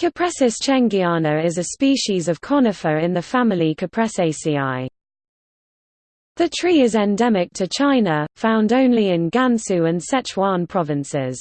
Cupressus chengiana is a species of conifer in the family Cupressaceae. The tree is endemic to China, found only in Gansu and Sichuan provinces.